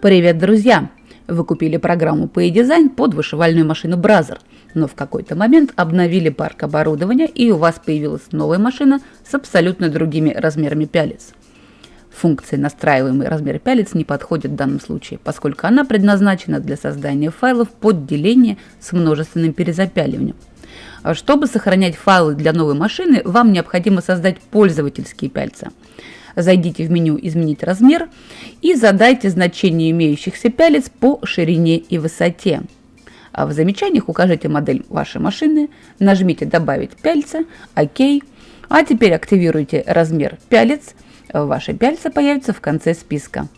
Привет, друзья! Вы купили программу по e-design под вышивальную машину Brazzer, но в какой-то момент обновили парк оборудования и у вас появилась новая машина с абсолютно другими размерами пялец. Функция настраиваемый размер пялец не подходит в данном случае, поскольку она предназначена для создания файлов под деление с множественным перезапяливанием. Чтобы сохранять файлы для новой машины, вам необходимо создать пользовательские пяльца – Зайдите в меню «Изменить размер» и задайте значение имеющихся пялец по ширине и высоте. А в замечаниях укажите модель вашей машины, нажмите «Добавить пяльца», «Ок». А теперь активируйте размер пялец, ваши пяльца появятся в конце списка.